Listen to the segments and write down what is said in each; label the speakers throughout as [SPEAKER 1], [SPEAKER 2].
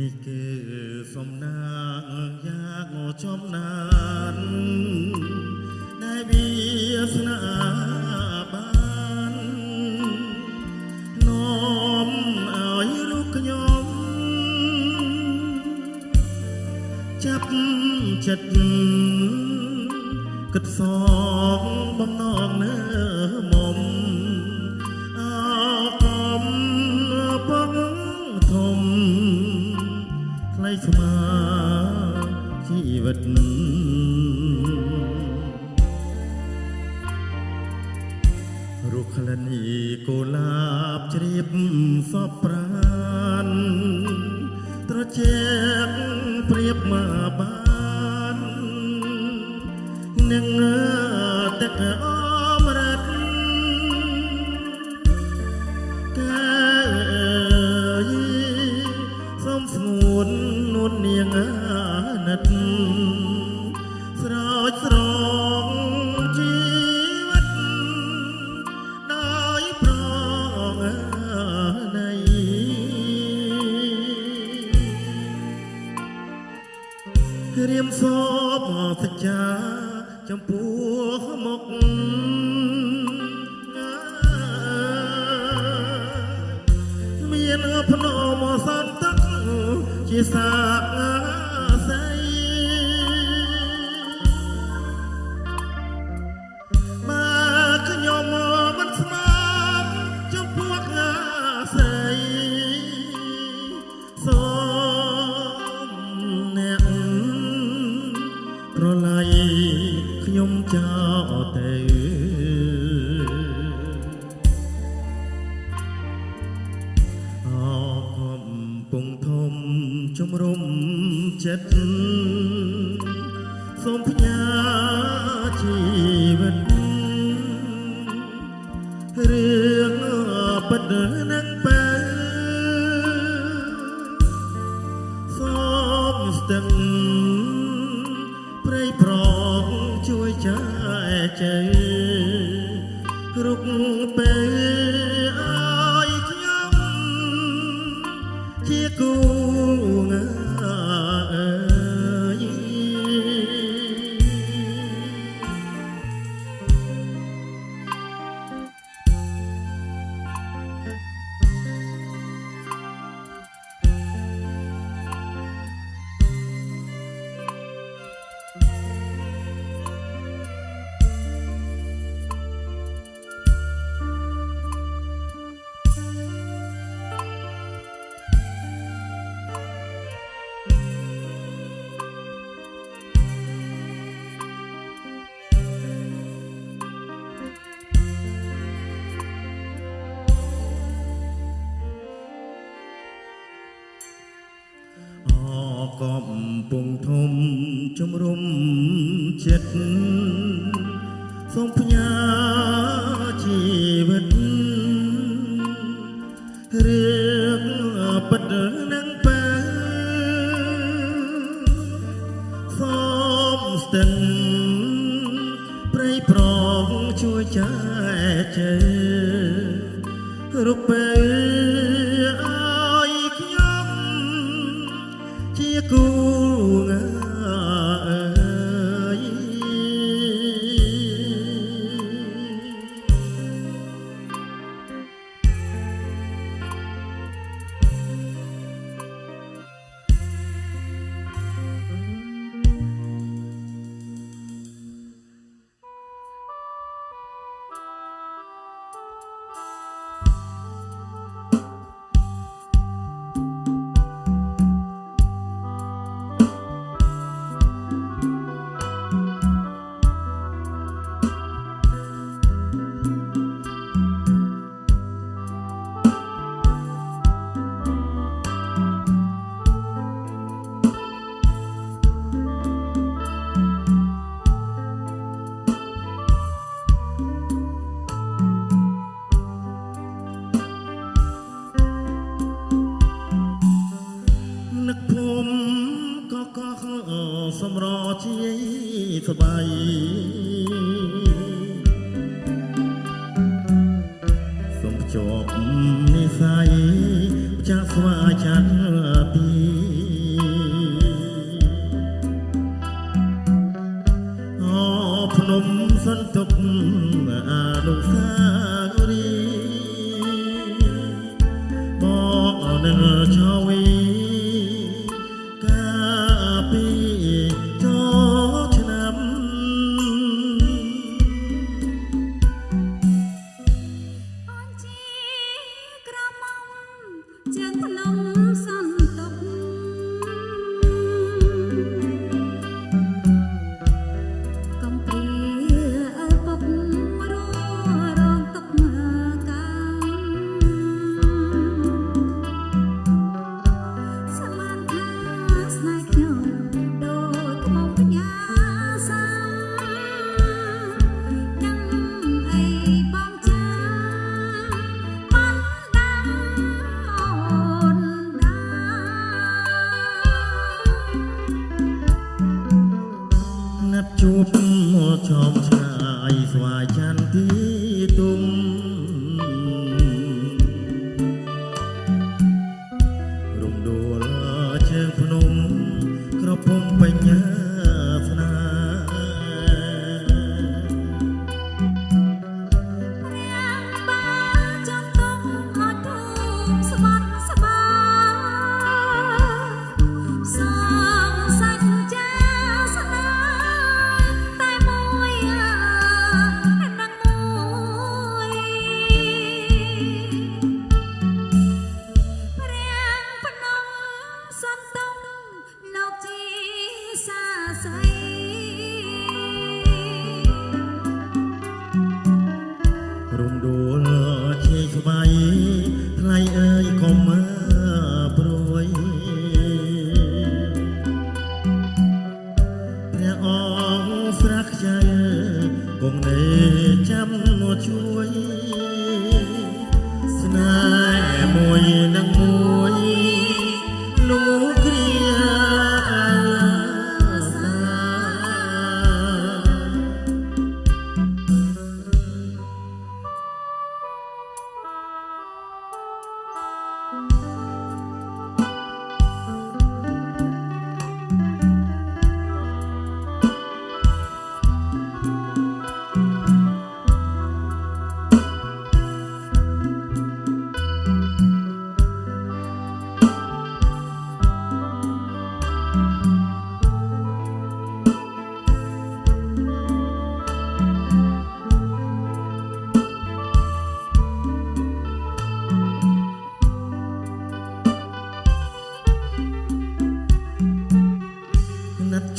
[SPEAKER 1] នេះគឺសំណាងយ៉ាងចំណានដែលវាស្នាបាននាំឲ្យរូបខ្ញុំ ចាប់ចិត្តគិតសងបំណងនៅមុំ ស្មាជីវិតរុក្ខលនីកុលាបជ្រាបសពប្រានត្រជាកព្រៀបមកបាននឹង រៀមសពសច្ចាចំពោះមុខមានភ្នំសន្តិកជាសាក ខ្ញុំចោលទៅអកំពុងធំជំរុំចិត្តសូមផ្ញើជីវិតរឿងពិតនឹងបើ ធំជំរុំចិត្តសូមផ្ញើជីវិតរឿងពិតនឹងបើសូមស្ទឹងព្រៃប្រងជួយចែកជើរូបពេល ចន្ទទីទុំ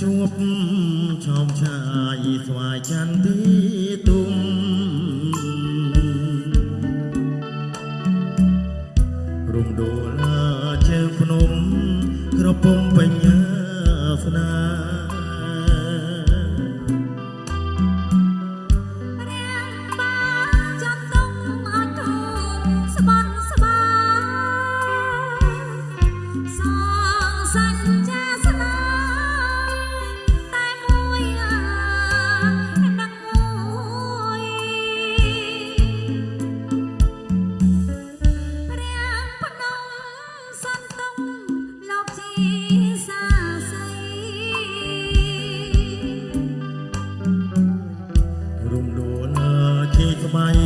[SPEAKER 1] ជួបឆោមឆាយស្វាយចន្ទទីទុំរំដូលជើងភ្នំក្រពំបញ្ញាស្នា my